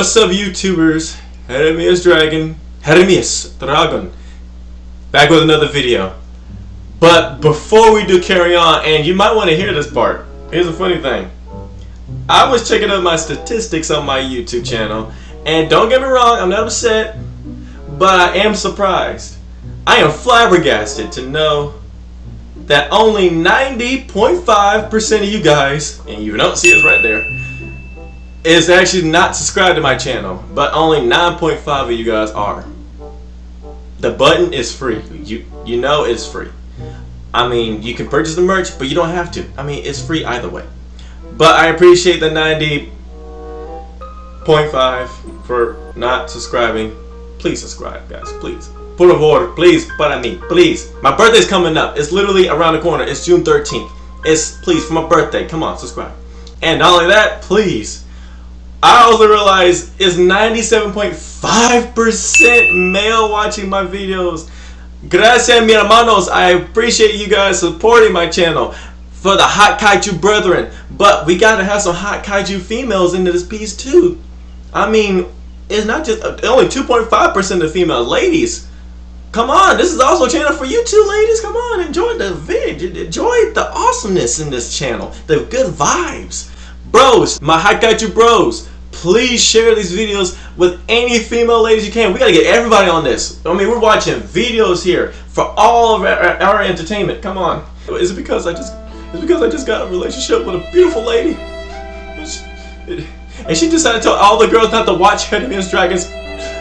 What's up, YouTubers? Heremias Dragon, Heremias Dragon, back with another video. But before we do carry on, and you might want to hear this part, here's a funny thing. I was checking out my statistics on my YouTube channel, and don't get me wrong, I'm not upset, but I am surprised. I am flabbergasted to know that only 90.5% of you guys, and you don't see us right there, is actually not subscribed to my channel, but only 9.5 of you guys are. The button is free. You you know it's free. I mean, you can purchase the merch, but you don't have to. I mean, it's free either way. But I appreciate the 90.5 for not subscribing. Please subscribe, guys. Please. Por favor, please, para mí, please. My birthday's coming up. It's literally around the corner. It's June 13th. It's, please, for my birthday. Come on, subscribe. And not only that, please, I also realized it's 97.5% male watching my videos. Gracias, mi hermanos. I appreciate you guys supporting my channel for the hot kaiju brethren. But we gotta have some hot kaiju females into this piece too. I mean, it's not just uh, only 2.5% of female ladies. Come on, this is also a channel for you two ladies. Come on, enjoy the vid. Enjoy the awesomeness in this channel. The good vibes. Bros, my hot kaiju bros, please share these videos with any female ladies you can. We gotta get everybody on this. I mean, we're watching videos here for all of our, our entertainment. Come on. Is it because I just is because I just got a relationship with a beautiful lady? And she decided to tell all the girls not to watch Heremias Dragons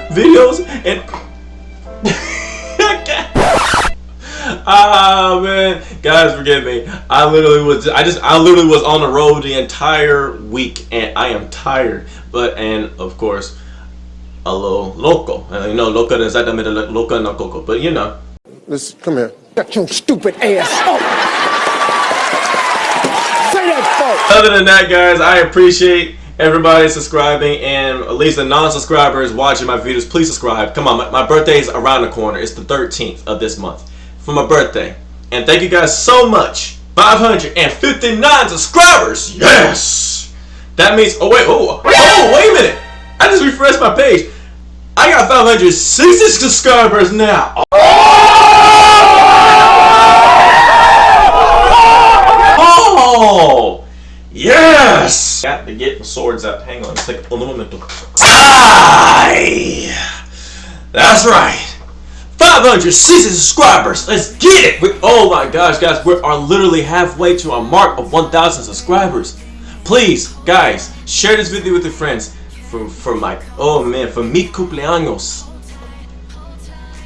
videos and Ah man, guys, forgive me. I literally was, I just, I literally was on the road the entire week, and I am tired. But and of course, a little loco. Uh, you know, loco is exactamente loco no coco. But you know. Let's come here. Shut your stupid ass up. Say that fuck. Other than that, guys, I appreciate everybody subscribing and at least the non-subscribers watching my videos please subscribe come on my, my birthday is around the corner it's the 13th of this month for my birthday. And thank you guys so much. 559 subscribers. Yes. That means, oh wait, oh, oh, wait a minute. I just refreshed my page. I got 560 subscribers now. Oh, yes. Got to get the swords out. Hang on, take a moment. That's right. 560 subscribers. Let's get it. We, oh my gosh, guys, we are literally halfway to our mark of 1,000 subscribers. Please, guys, share this video with your friends for, for my, oh man, for mi cumpleaños.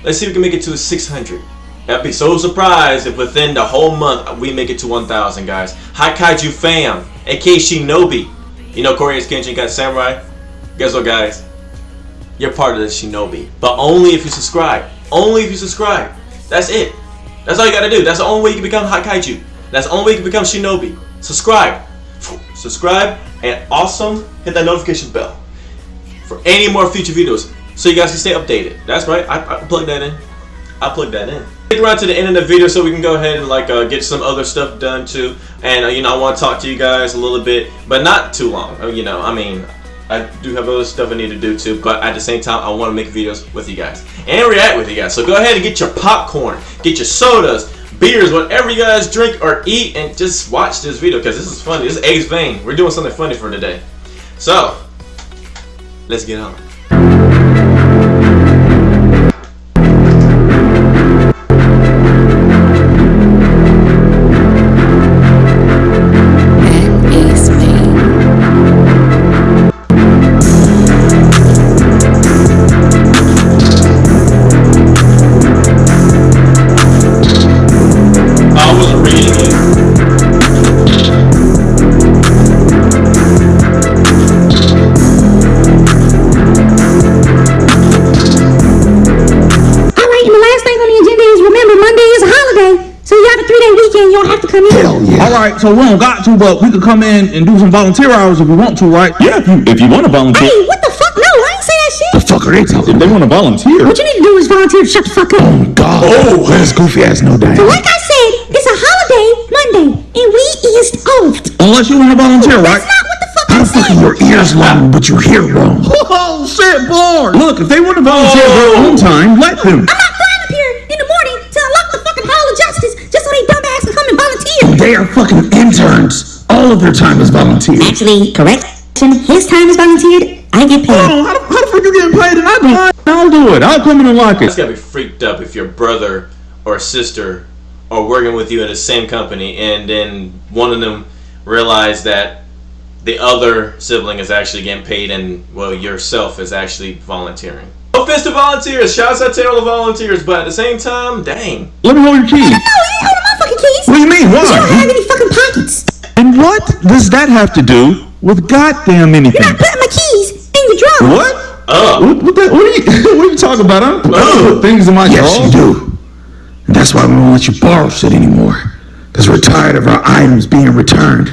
Let's see if we can make it to 600. I'd be so surprised if within the whole month we make it to 1,000, guys. Hi Kaiju fam, aka Shinobi. You know CoryxKenshin got Samurai? Guess what, guys? You're part of the Shinobi. But only if you subscribe. Only if you subscribe. That's it. That's all you gotta do. That's the only way you can become Hot Kaiju. That's the only way you can become Shinobi. Subscribe. Subscribe and awesome hit that notification bell for any more future videos so you guys can stay updated. That's right. I, I plug that in. I plug that in. Stick around to the end of the video so we can go ahead and like uh, get some other stuff done too. And uh, you know I want to talk to you guys a little bit, but not too long. Uh, you know, I mean, I do have other stuff I need to do too, but at the same time, I want to make videos with you guys and react with you guys. So go ahead and get your popcorn, get your sodas, beers, whatever you guys drink or eat, and just watch this video because this is funny. This is Ace Vane. We're doing something funny for today. So, let's get on. Come in? Hell yeah. All right, so we don't got to, but we could come in and do some volunteer hours if we want to, right? Yeah, if you, if you want to volunteer. Hey, what the fuck? No, I ain't say that shit. The fuck are they talking If they want to volunteer. What you need to do is volunteer to shut the fuck up. Oh, God. Oh, this goofy ass no damn. So like I said, it's a holiday Monday, and we is off. Unless you want to volunteer, right? That's not what the fuck I Motherfucker, your ears long, but you hear wrong. Oh, shit, bored. Look, if they want to volunteer oh. their own time, let them. I'm They are fucking interns. All of their time is volunteer. Actually, correction, his time is volunteered. I get paid. Hold on, how the, how the fuck you getting paid and I don't? I'll do it. I'll come in and lock It's it. gotta be freaked up if your brother or sister are working with you in the same company and then one of them realize that the other sibling is actually getting paid and well yourself is actually volunteering. No offense to volunteers, shouts out to all the volunteers, but at the same time, dang. Let me hold your keys. No, you ain't holding my fucking keys. What do you mean? Why? You don't have any fucking pockets. And what does that have to do with goddamn anything? You're not putting my keys in your drawer. What? Oh, What, what, the, what, are you, what are you talking about? I don't put, I oh. things in my Yes, drawers. you do. And that's why we won't let you borrow shit anymore. Because we're tired of our items being returned.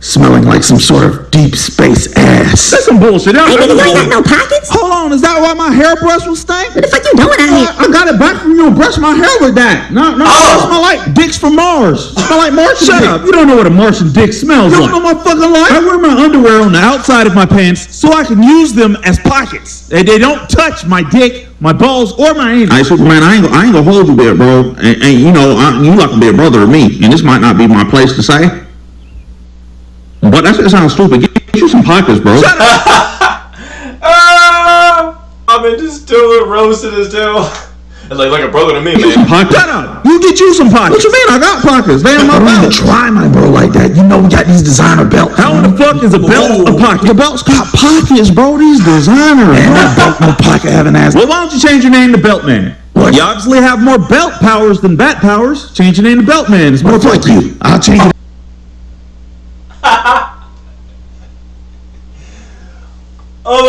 Smelling like some sort of deep space ass. That's some bullshit. I, Hey, nigga, you ain't got no pockets. hold on, is that why my hairbrush was stank? What the fuck you doing out here? I got it back from you. and Brush my hair with that. No, no, it oh. smell like dicks from Mars. It smell like Martian Shut up. You don't know what a Martian dick smells like. You don't know my fucking life. I wear my underwear on the outside of my pants so I can use them as pockets. They, they don't touch my dick, my balls, or my anus. Hey, Superman, I ain't, gonna- I ain't gonna hold you there, bro. And, and you know, I, you like to be a brother to me, and this might not be my place to say. But that shit sounds stupid. Get, get you some pockets, bro. ah, I've been just doing roasted as hell. It's like like a brother to me, man. Pockets. Shut up. You get you some pockets. What you mean? I got pockets. They in my Don't belt. try my bro like that. You know we got these designer belts. How in the fuck is a belt a pocket? The belt's got pockets, bro. These designer. And that belt no pocket having ass. Well, why don't you change your name to Beltman? What? You obviously have more belt powers than bat powers. Change your name to Beltman. It's more Well, fuck you. I'll change it.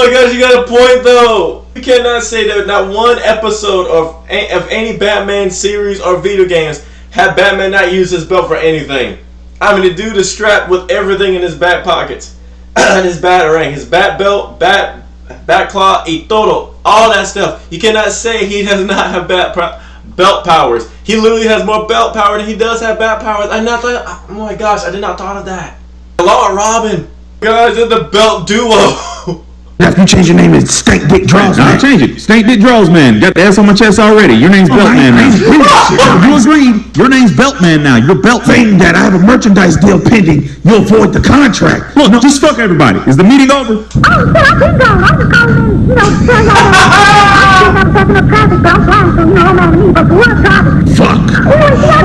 Oh my gosh, you got a point though. You cannot say that not one episode of of any Batman series or video games had Batman not used his belt for anything. I mean, the dude is strapped with everything in his back pockets, and his bat ring, his bat belt, bat bat claw, y todo, all that stuff. You cannot say he does not have bat belt powers. He literally has more belt power than he does have bat powers. I not thought. Oh my gosh, I did not thought of that. Law Robin, guys, they're the belt duo. After you change your name, it's Stank Dick Draws, I'll man. change it. Snake Dick Draws Man. Got the S on my chest already. Your name's oh, I Beltman ain't- I now. ain't agree with. You agreed. Your name's Beltman now. You're Beltman. Saying that I have a merchandise deal pending, you'll void the contract. Look, just fuck everybody. Is the meeting over? Oh, shit, I've been gone. I'm just calling in, you know, to tell y'all that I was taking up traffic, but I'm flying, so, you know, I'm out me. But the work traffic. Fuck.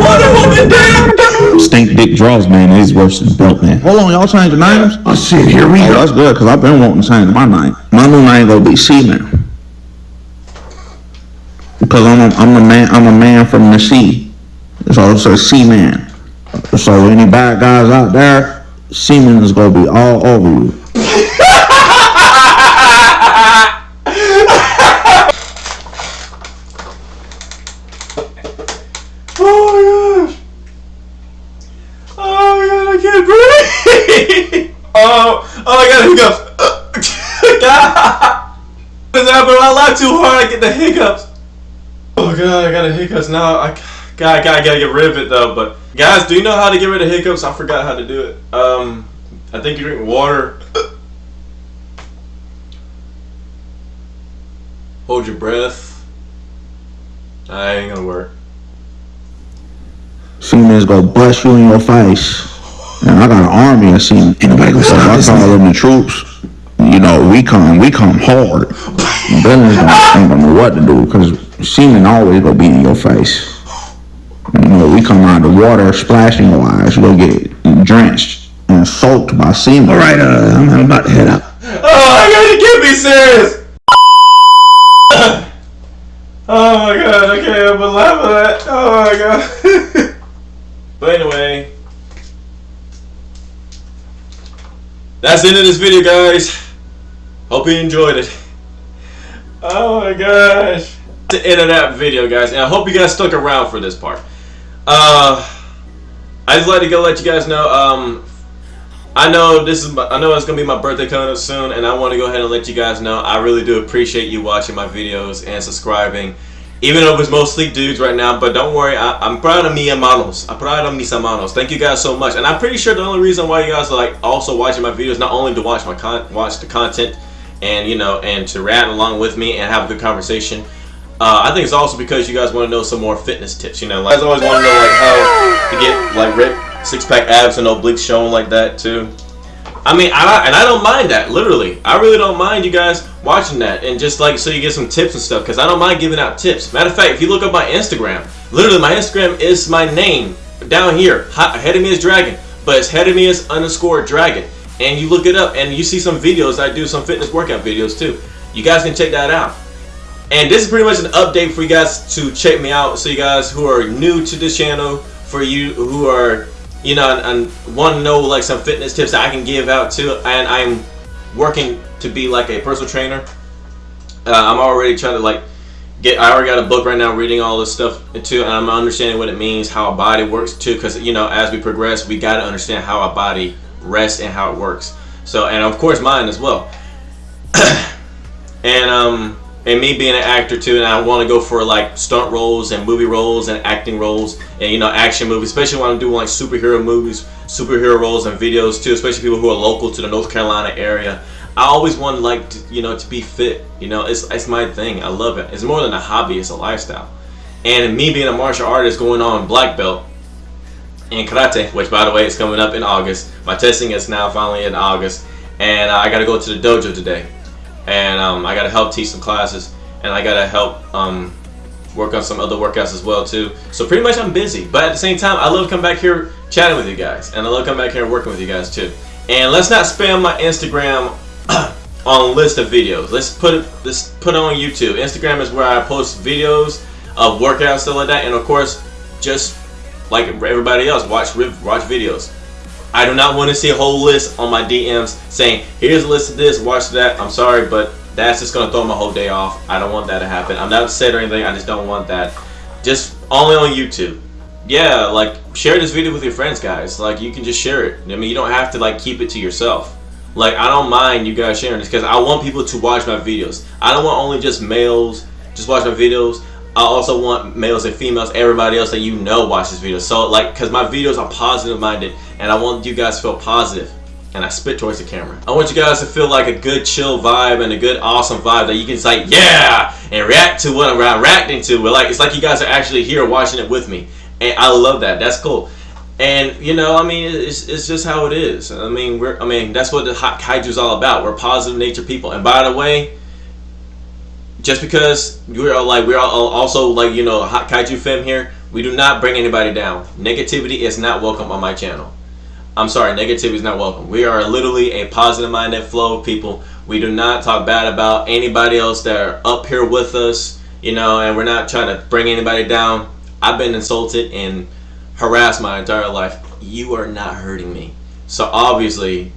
Wonder Woman did. Stink Dick Draws Man is worse than Beltman. Hold on, y'all change changing names? Oh shit, here we Oh, go. that's good, because I've been wanting to change my name. My new name gonna be Seaman. Because I'm a, I'm a man, I'm a man from the sea. So it's a Seaman. So any bad guys out there, Seaman is gonna be all over you. Oh my gosh. Oh my god, I can't breathe. oh, oh I got hiccups. god. What's I laugh too hard, I get the hiccups. Oh god, I got the hiccups now. I God, God, I gotta get rid of it though. But guys, do you know how to get rid of hiccups? I forgot how to do it. Um, I think you drink water. Hold your breath. That ain't gonna work. Seaman's gonna bust you in your face. And I got an army of Seaman. Ain't nobody gonna stop I call them the troops. You know, we come, we come hard. Villains don't, ain't gonna know what to do because semen always gonna be in your face. You know, we come out of the water splashing your eyes, you gonna get drenched and soaked by semen. All right, uh, I'm, I'm about to head out. Oh my god, you can't be serious! oh my god, okay, I can't help but laugh at that. Oh my god. but anyway. That's the end of this video, guys. Hope you enjoyed it. Oh my gosh. The end of that video, guys. And I hope you guys stuck around for this part. Uh, I just like to go let you guys know, um, I know this is my, I know it's gonna be my birthday coming up soon, and I want to go ahead and let you guys know I really do appreciate you watching my videos and subscribing Even though it was mostly dudes right now, but don't worry, I, am proud of mi hermanos. I'm proud of mis hermanos. Thank you guys so much, and I'm pretty sure the only reason why you guys are like also watching my videos not only to watch my con watch the content, and you know, and to rap along with me and have a good conversation. Uh, I think it's also because you guys want to know some more fitness tips. You know, like, I always want to know like how to get like ripped six pack abs and obliques shown like that too. I mean, I, and I don't mind that, literally. I really don't mind you guys watching that and just like so you get some tips and stuff because I don't mind giving out tips. Matter of fact, if you look up my Instagram, literally my Instagram is my name down here, is Dragon, but it's Hedemius underscore Dragon. And you look it up and you see some videos. I do some fitness workout videos too. You guys can check that out. And this is pretty much an update for you guys to check me out. So you guys who are new to this channel, for you who are you know, and, and want to know like some fitness tips that I can give out too. And I'm working to be like a personal trainer. Uh, I'm already trying to like get. I already got a book right now, reading all this stuff too, and I'm understanding what it means, how a body works too. Because you know, as we progress, we got to understand how our body rests and how it works. So, and of course, mine as well. and um, and me being an actor too, and I want to go for like stunt roles and movie roles and acting roles and you know action movies, especially when I'm doing like superhero movies, superhero roles and videos too, especially people who are local to the North Carolina area. I always want like to, you know to be fit. You know, it's it's my thing. I love it. It's more than a hobby; it's a lifestyle. And me being a martial artist, going on black belt in karate, which by the way is coming up in August. My testing is now finally in August, and I got to go to the dojo today. And um, I gotta help teach some classes and I gotta help um, work on some other workouts as well too. So pretty much I'm busy but at the same time I love coming back here chatting with you guys and I love coming back here working with you guys too. And let's not spam my Instagram on a list of videos. Let's put it let's put it on YouTube. Instagram is where I post videos of workouts stuff like that and of course just like everybody else watch watch videos I do not want to see a whole list on my DMs saying, here's a list of this, watch that. I'm sorry, but that's just going to throw my whole day off. I don't want that to happen. I'm not upset or anything. I just don't want that. Just only on YouTube. Yeah, like, share this video with your friends, guys. Like, you can just share it. I mean, you don't have to, like, keep it to yourself. Like, I don't mind you guys sharing this because I want people to watch my videos. I don't want only just males just watch my videos. I also want males and females, everybody else that you know watch this video. So like, cause my videos are positive minded and I want you guys to feel positive and I spit towards the camera. I want you guys to feel like a good chill vibe and a good awesome vibe that you can say yeah and react to what I'm reacting to. But like it's like you guys are actually here watching it with me, and I love that. That's cool. And you know, I mean, it's, it's just how it is. I mean, we're I mean that's what the hot kaiju is all about. We're positive nature people. And by the way, just because we're all like we're also like you know hot kaiju fam here we do not bring anybody down. Negativity is not welcome on my channel. I'm sorry negativity is not welcome. We are literally a positive minded flow of people. We do not talk bad about anybody else that are up here with us you know and we're not trying to bring anybody down. I've been insulted and harassed my entire life. You are not hurting me. So obviously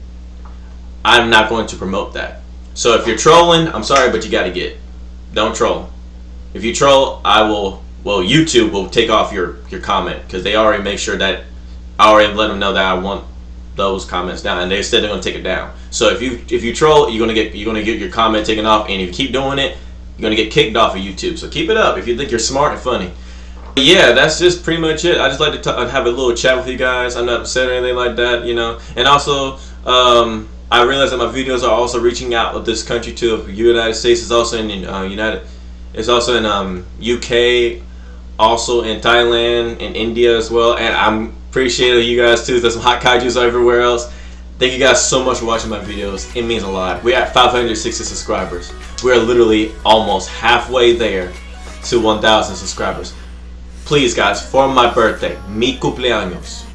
i'm not going to promote that. So if you're trolling i'm sorry but you got to get don't troll. If you troll, I will. Well, YouTube will take off your your comment because they already make sure that I already let them know that I want those comments down, and they said they're gonna take it down. So if you if you troll, you're gonna get you're gonna get your comment taken off, and if you keep doing it, you're gonna get kicked off of YouTube. So keep it up if you think you're smart and funny. But yeah, that's just pretty much it. I just like to have a little chat with you guys. I'm not upset or anything like that, you know. And also, um, I realize that my videos are also reaching out of this country too. The United States is also in uh, United. It's also in um, UK, also in Thailand, in India as well. And I'm appreciating you guys too. There's some hot kaiju's everywhere else. Thank you guys so much for watching my videos. It means a lot. We're at 560 subscribers. We're literally almost halfway there to 1,000 subscribers. Please guys, for my birthday, mi cumpleaños,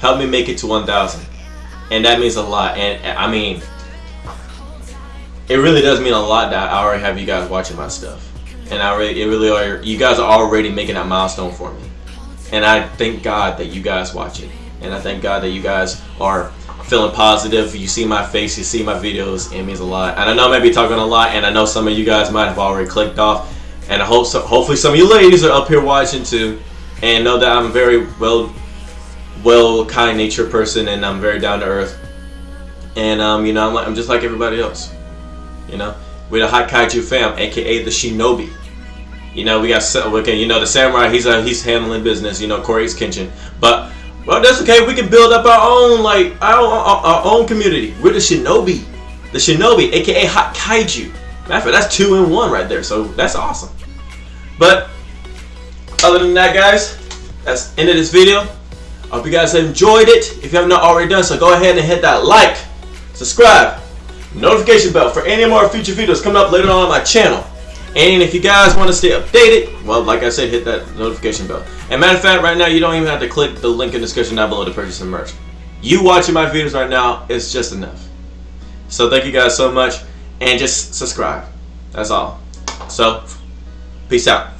help me make it to 1,000 and that means a lot. And I mean, it really does mean a lot that I already have you guys watching my stuff, and I really, it really are. You guys are already making that milestone for me, and I thank God that you guys watch it, and I thank God that you guys are feeling positive. You see my face, you see my videos. It means a lot, and I know I may be talking a lot, and I know some of you guys might have already clicked off, and I hope so, hopefully some of you ladies are up here watching too, and know that I'm very well well, kind nature person, and I'm very down to earth. And um, you know, I'm, like, I'm just like everybody else. You know, we're the Hot Kaiju fam, aka the Shinobi. You know, we got so okay, you know the samurai. He's uh, he's handling business. You know, CoryxKenshin. But well, that's okay. We can build up our own like our, our, our own community. We're the shinobi, the shinobi, aka hot kaiju. Matter of fact, that's two in one right there. So that's awesome. But other than that, guys, that's end of this video. I hope you guys enjoyed it. If you have not already done so, go ahead and hit that like, subscribe, notification bell for any more future videos coming up later on, on my channel. And if you guys want to stay updated, well, like I said, hit that notification bell. And matter of fact, right now, you don't even have to click the link in the description down below to purchase some merch. You watching my videos right now is just enough. So thank you guys so much. And just subscribe. That's all. So, peace out.